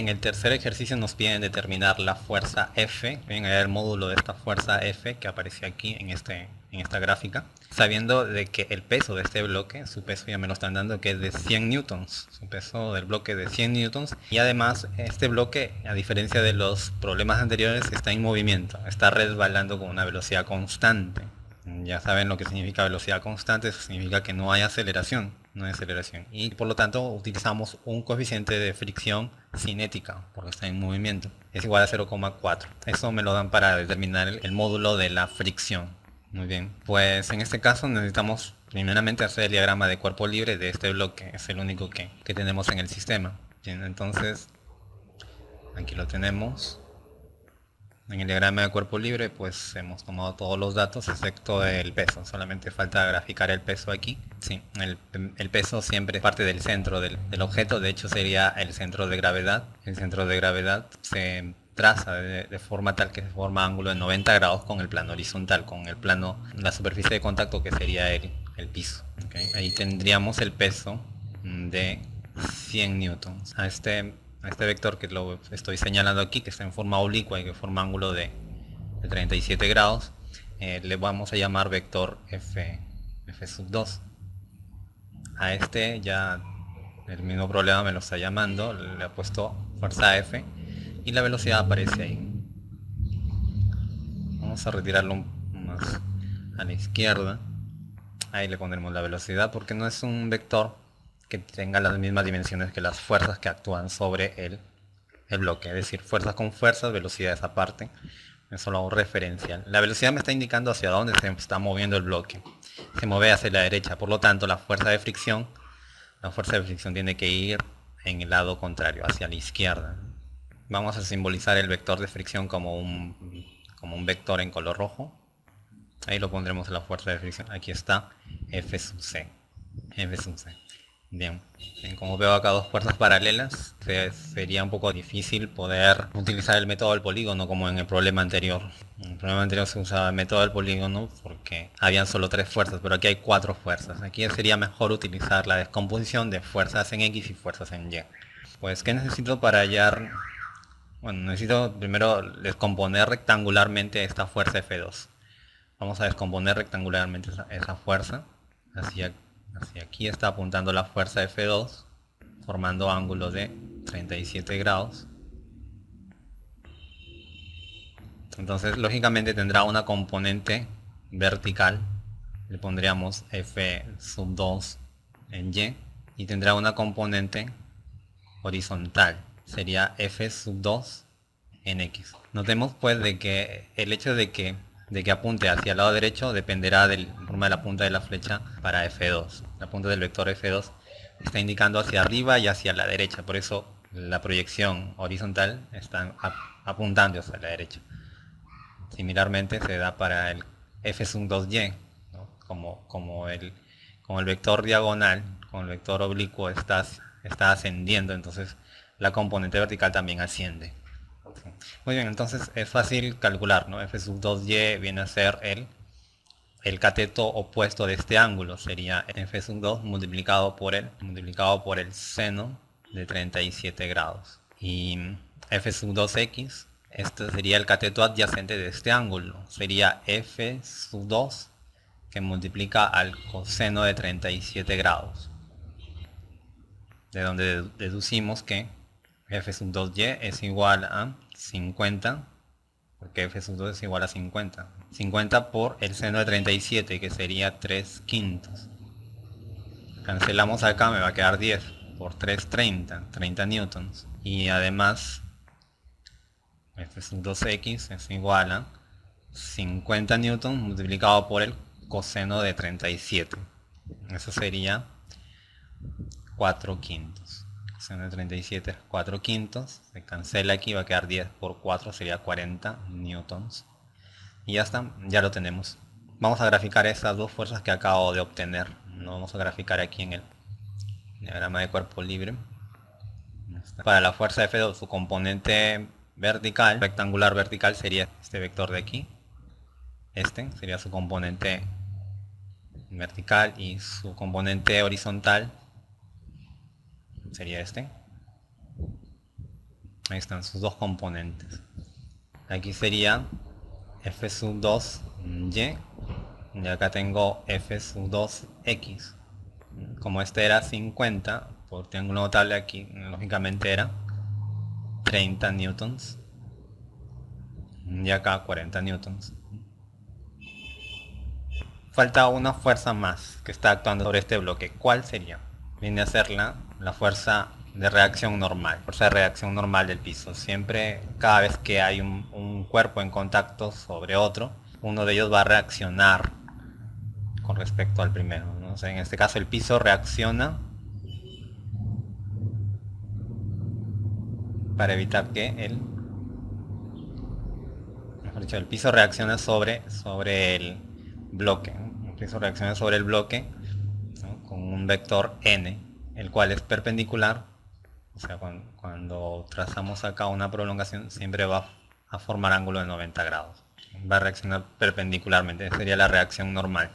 En el tercer ejercicio nos piden determinar la fuerza F, ven el módulo de esta fuerza F que aparece aquí en, este, en esta gráfica, sabiendo de que el peso de este bloque, su peso ya me lo están dando que es de 100 newtons, su peso del bloque de 100 newtons, y además este bloque, a diferencia de los problemas anteriores, está en movimiento, está resbalando con una velocidad constante. Ya saben lo que significa velocidad constante, eso significa que no hay aceleración no hay aceleración. Y por lo tanto utilizamos un coeficiente de fricción cinética, porque está en movimiento. Es igual a 0,4. Eso me lo dan para determinar el, módulo de la fricción. Muy bien, pues en este caso necesitamos primeramente hacer el diagrama de cuerpo libre de este bloque. Es el único que, que tenemos en el sistema. Entonces aquí lo tenemos. En el diagrama de cuerpo libre pues hemos tomado todos los datos excepto el peso, solamente falta graficar el peso aquí. Sí, el, peso siempre es parte del centro del, objeto, de hecho sería el centro de gravedad. El centro de gravedad se traza de, forma tal que se forma ángulo de 90 grados con el plano horizontal, con el plano, la superficie de contacto que sería el, el piso. Ahí tendríamos el peso de 100 newtons. A este este vector que lo estoy señalando aquí, que está en forma oblicua y que forma ángulo de, 37 grados, eh, le vamos a llamar vector f, f sub 2. A este ya el mismo problema me lo está llamando, le ha puesto fuerza f y la velocidad aparece ahí. Vamos a retirarlo más a la izquierda. Ahí le pondremos la velocidad porque no es un vector que tenga las mismas dimensiones que las fuerzas que actúan sobre el, el bloque. Es decir, fuerzas con fuerzas, velocidades aparte. Es solo un referencial. La velocidad me está indicando hacia dónde se está moviendo el bloque. Se mueve hacia la derecha, por lo tanto la fuerza de fricción, la fuerza de fricción tiene que ir en el lado contrario, hacia la izquierda. Vamos a simbolizar el vector de fricción como un, como un vector en color rojo. Ahí lo pondremos en la fuerza de fricción. Aquí está F sub C. F sub C. Bien, como veo acá dos puertas paralelas, sería un poco difícil poder utilizar el método del polígono como en el problema anterior. En el problema anterior se usaba el método del polígono porque habían solo tres fuerzas, pero aquí hay cuatro fuerzas. Aquí sería mejor utilizar la descomposición de fuerzas en X y fuerzas en Y. Pues, ¿qué necesito para hallar? Bueno, necesito primero descomponer rectangularmente esta fuerza F2. Vamos a descomponer rectangularmente esa, esa fuerza hacia Hacia aquí está apuntando la fuerza F2, formando ángulo de 37 grados. Entonces, lógicamente tendrá una componente vertical. Le pondríamos F sub 2 en Y. Y tendrá una componente horizontal. Sería F sub 2 en X. Notemos pues de que el hecho de que de que apunte hacia el lado derecho dependerá de la forma de la punta de la flecha para F2. La punta del vector F2 está indicando hacia arriba y hacia la derecha, por eso la proyección horizontal está apuntando hacia la derecha. Similarmente se da para el F 2y, como, como, el, como el vector diagonal, con el vector oblicuo está, está ascendiendo, entonces la componente vertical también asciende. Muy bien, entonces es fácil calcular, ¿no? F sub 2y viene a ser el, el cateto opuesto de este ángulo, sería F sub 2 multiplicado por el, multiplicado por el seno de 37 grados. Y F sub 2x, este sería el cateto adyacente de este ángulo, sería F sub 2 que multiplica al coseno de 37 grados. De donde deducimos que f sub 2y es igual a 50, porque f sub 2 es igual a 50. 50 por el seno de 37, que sería 3 quintos. Cancelamos acá, me va a quedar 10 por 3, 30, 30 newtons. Y además, f sub 2x es igual a 50 newtons multiplicado por el coseno de 37. Eso sería 4 quintos de 37 4 quintos, se cancela aquí, va a quedar 10 por 4, sería 40 newtons. Y ya está, ya lo tenemos. Vamos a graficar esas dos fuerzas que acabo de obtener. No vamos a graficar aquí en el diagrama de cuerpo libre. Para la fuerza F2, su componente vertical, rectangular vertical, sería este vector de aquí. Este sería su componente vertical y su componente horizontal sería este. Ahí están sus dos componentes. Aquí sería f sub 2 y y acá tengo f sub 2 x. Como este era 50, por triángulo notable aquí, lógicamente era 30 newtons. Y acá 40 newtons. Falta una fuerza más que está actuando sobre este bloque. ¿Cuál sería? Viene a ser la, la fuerza de reacción normal, fuerza de reacción normal del piso. Siempre, cada vez que hay un, cuerpo en contacto sobre otro, uno de ellos va a reaccionar con respecto al primero. ¿no? en este caso el piso reacciona para evitar que el, el piso reacciona sobre, sobre el bloque. El piso reacciona sobre el bloque con un vector n, el cual es perpendicular. O sea, cuando, trazamos acá una prolongación siempre va a formar ángulo de 90 grados. Va a reaccionar perpendicularmente, sería la reacción normal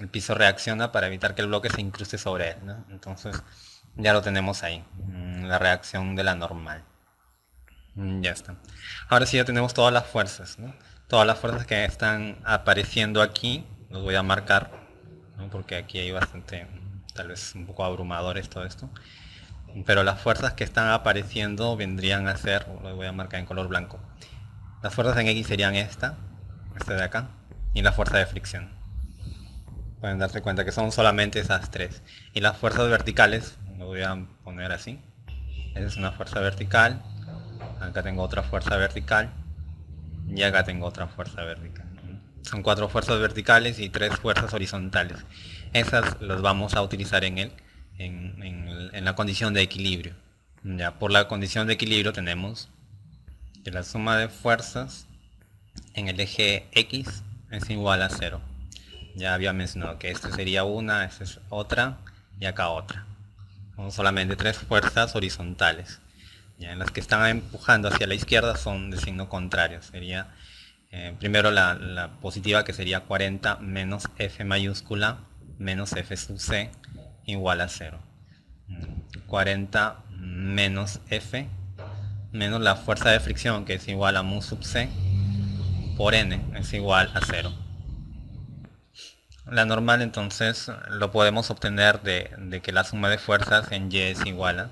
el piso reacciona para evitar que el bloque se incruste sobre él. Entonces ya lo tenemos ahí, mm, la reacción de la normal. Mm, ya está. Ahora sí ya tenemos todas las fuerzas. Todas las fuerzas que están apareciendo aquí, los voy a marcar, porque aquí hay bastante, tal vez un poco abrumadores todo esto. Pero las fuerzas que están apareciendo vendrían a ser, los voy a marcar en color blanco. Las fuerzas en X serían esta, esta de acá, y la fuerza de fricción pueden darse cuenta que son solamente esas tres. Y las fuerzas verticales, lo voy a poner así. Esa es una fuerza vertical. Acá tengo otra fuerza vertical. Y acá tengo otra fuerza vertical. Son cuatro fuerzas verticales y tres fuerzas horizontales. Esas las vamos a utilizar en, el, en, en la condición de equilibrio. Ya, por la condición de equilibrio tenemos que la suma de fuerzas en el eje X es igual a cero ya había mencionado que esta sería una, esta es otra y acá otra. Son solamente tres fuerzas horizontales. Ya en las que están empujando hacia la izquierda son de signo contrario. Sería eh, primero la, positiva que sería 40 menos F mayúscula menos F sub C igual a 0. 40 menos F menos la fuerza de fricción que es igual a mu sub C por N es igual a 0. La normal entonces lo podemos obtener de, que la suma de fuerzas en Y es igual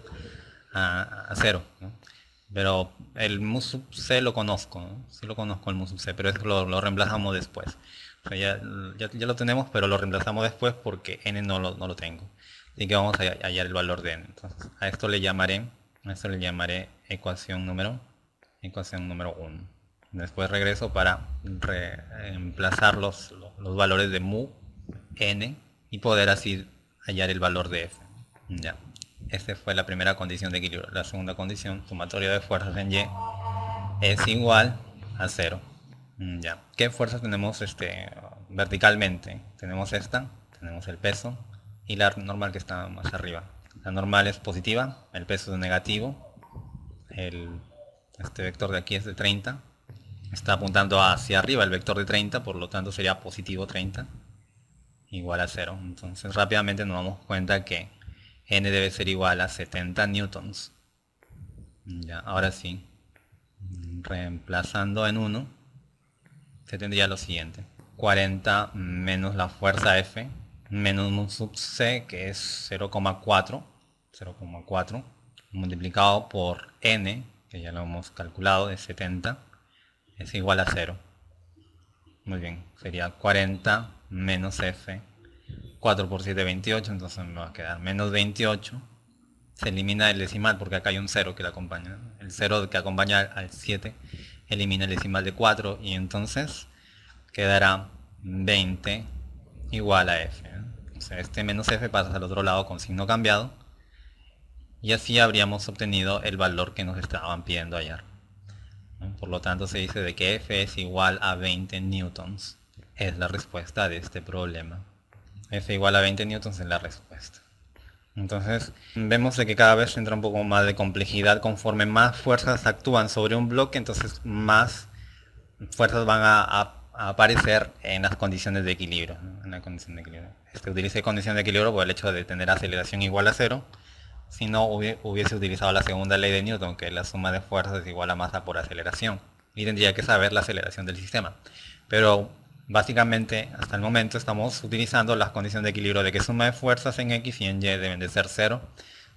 a, 0. Pero el mu sub C lo conozco, sí lo conozco el mu sub C, pero eso lo, reemplazamos después. Ya, lo tenemos, pero lo reemplazamos después porque n no lo, no lo tengo. Así que vamos a hallar el valor de n. Entonces, a esto le llamaré, a esto le llamaré ecuación número, ecuación número 1. Después regreso para reemplazar los, los valores de mu n y poder así hallar el valor de f. Ya. Esta fue la primera condición de equilibrio. La segunda condición, sumatorio de fuerzas en y, es igual a 0. Ya. ¿Qué fuerzas tenemos este, verticalmente? Tenemos esta, tenemos el peso y la normal que está más arriba. La normal es positiva, el peso es negativo, el, este vector de aquí es de 30, está apuntando hacia arriba el vector de 30, por lo tanto sería positivo 30 igual a 0. Entonces rápidamente nos damos cuenta que n debe ser igual a 70 newtons. Ya, ahora sí, reemplazando en 1, se tendría lo siguiente. 40 menos la fuerza F, menos un sub C, que es 0,4, 0,4, multiplicado por N, que ya lo hemos calculado, de 70, es igual a 0. Muy bien, sería 40 menos f. 4 por 7, 28, entonces me va a quedar menos 28. Se elimina el decimal porque acá hay un 0 que le acompaña. El 0 que acompaña al 7 elimina el decimal de 4 y entonces quedará 20 igual a f. O sea, este menos f pasa al otro lado con signo cambiado y así habríamos obtenido el valor que nos estaban pidiendo hallar. Por lo tanto se dice de que f es igual a 20 newtons es la respuesta de este problema. F igual a 20 newtons es la respuesta. Entonces vemos de que cada vez entra un poco más de complejidad conforme más fuerzas actúan sobre un bloque, entonces más fuerzas van a, aparecer en las condiciones de equilibrio. En la condición de equilibrio. Este, utilice condición de equilibrio por el hecho de tener aceleración igual a cero, si no hubiese utilizado la segunda ley de Newton, que la suma de fuerzas es igual a masa por aceleración. Y tendría que saber la aceleración del sistema. Pero básicamente hasta el momento estamos utilizando las condiciones de equilibrio de que suma de fuerzas en X y en Y deben de ser cero.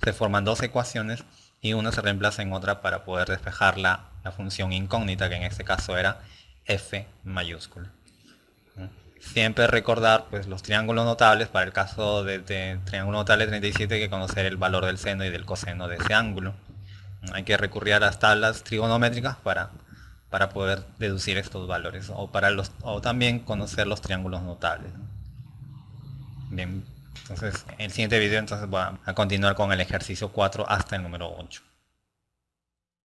Se forman dos ecuaciones y una se reemplaza en otra para poder despejar la, función incógnita que en este caso era f mayúscula. Siempre recordar pues, los triángulos notables, para el caso de, triángulo notable 37 hay que conocer el valor del seno y del coseno de ese ángulo. Hay que recurrir a las tablas trigonométricas para, para poder deducir estos valores o, para los, o también conocer los triángulos notables. Bien, entonces en el siguiente video entonces voy a continuar con el ejercicio 4 hasta el número 8.